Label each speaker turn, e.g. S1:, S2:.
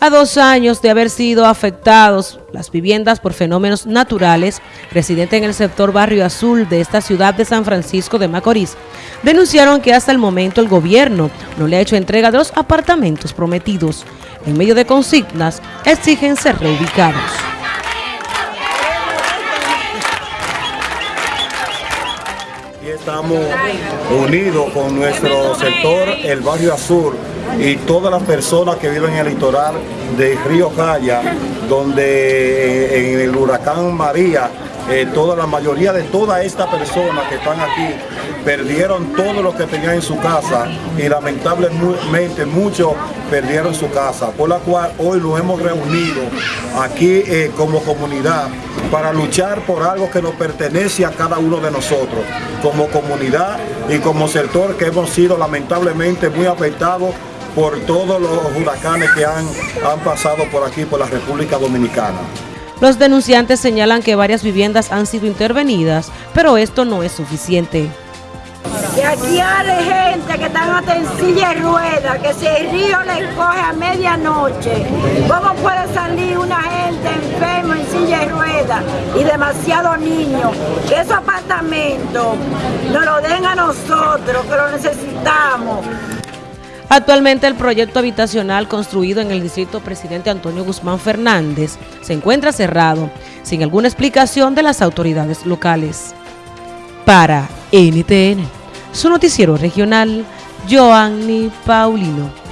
S1: A dos años de haber sido afectados las viviendas por fenómenos naturales, residentes en el sector Barrio Azul de esta ciudad de San Francisco de Macorís, denunciaron que hasta el momento el gobierno no le ha hecho entrega de los apartamentos prometidos. En medio de consignas, exigen ser reubicados.
S2: Y estamos unidos con nuestro sector, el Barrio Azul, y todas las personas que viven en el litoral de Río Calla, donde eh, en el huracán María, eh, toda la mayoría de todas estas personas que están aquí perdieron todo lo que tenían en su casa y lamentablemente muchos perdieron su casa, por la cual hoy nos hemos reunido aquí eh, como comunidad para luchar por algo que nos pertenece a cada uno de nosotros, como comunidad y como sector que hemos sido lamentablemente muy afectados por todos los huracanes que han, han pasado por aquí, por la República Dominicana.
S1: Los denunciantes señalan que varias viviendas han sido intervenidas, pero esto no es suficiente.
S3: Y aquí hay gente que están hasta en silla de ruedas, que si el río les coge a medianoche, ¿cómo puede salir una gente enferma en silla de ruedas y demasiados niños? Que esos apartamentos nos lo den a nosotros, que lo necesitamos.
S1: Actualmente el proyecto habitacional construido en el distrito presidente Antonio Guzmán Fernández se encuentra cerrado, sin alguna explicación de las autoridades locales. Para NTN, su noticiero regional, Joanny Paulino.